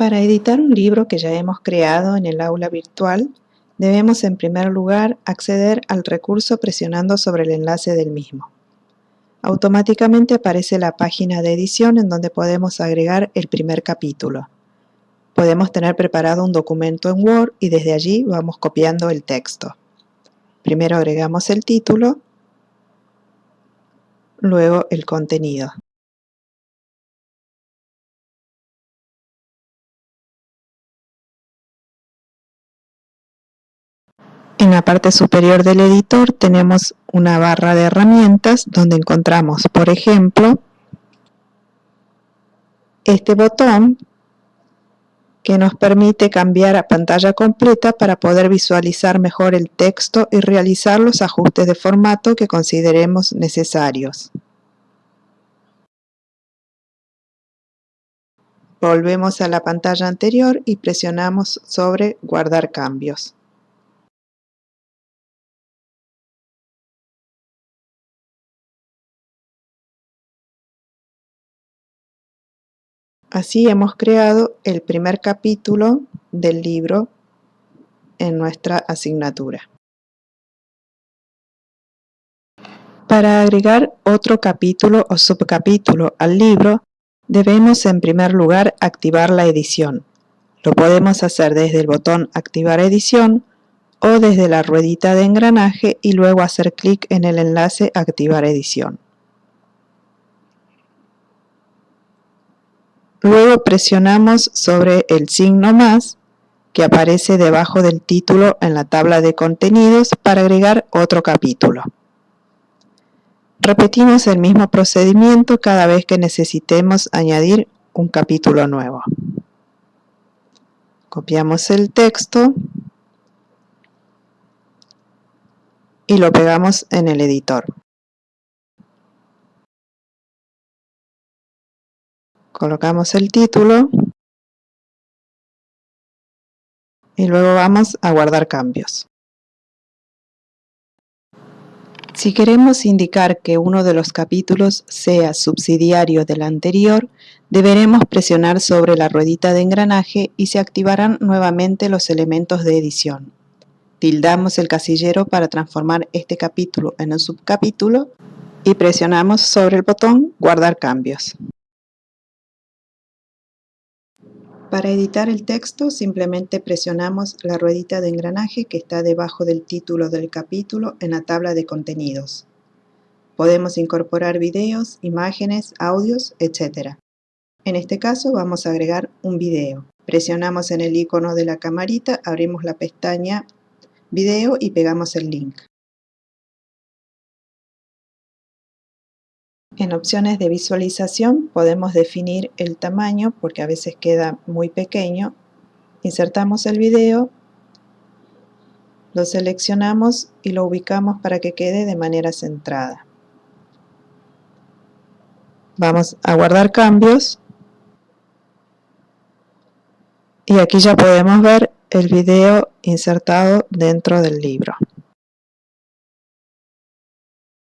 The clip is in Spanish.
Para editar un libro que ya hemos creado en el aula virtual, debemos en primer lugar acceder al recurso presionando sobre el enlace del mismo. Automáticamente aparece la página de edición en donde podemos agregar el primer capítulo. Podemos tener preparado un documento en Word y desde allí vamos copiando el texto. Primero agregamos el título, luego el contenido. En la parte superior del editor tenemos una barra de herramientas donde encontramos, por ejemplo, este botón que nos permite cambiar a pantalla completa para poder visualizar mejor el texto y realizar los ajustes de formato que consideremos necesarios. Volvemos a la pantalla anterior y presionamos sobre Guardar cambios. Así hemos creado el primer capítulo del libro en nuestra asignatura. Para agregar otro capítulo o subcapítulo al libro, debemos en primer lugar activar la edición. Lo podemos hacer desde el botón Activar edición o desde la ruedita de engranaje y luego hacer clic en el enlace Activar edición. Luego presionamos sobre el signo más que aparece debajo del título en la tabla de contenidos para agregar otro capítulo. Repetimos el mismo procedimiento cada vez que necesitemos añadir un capítulo nuevo. Copiamos el texto y lo pegamos en el editor. Colocamos el título y luego vamos a guardar cambios. Si queremos indicar que uno de los capítulos sea subsidiario del anterior, deberemos presionar sobre la ruedita de engranaje y se activarán nuevamente los elementos de edición. Tildamos el casillero para transformar este capítulo en un subcapítulo y presionamos sobre el botón Guardar cambios. Para editar el texto simplemente presionamos la ruedita de engranaje que está debajo del título del capítulo en la tabla de contenidos. Podemos incorporar videos, imágenes, audios, etc. En este caso vamos a agregar un video. Presionamos en el icono de la camarita, abrimos la pestaña Video y pegamos el link. En opciones de visualización podemos definir el tamaño porque a veces queda muy pequeño. Insertamos el video, lo seleccionamos y lo ubicamos para que quede de manera centrada. Vamos a guardar cambios y aquí ya podemos ver el video insertado dentro del libro.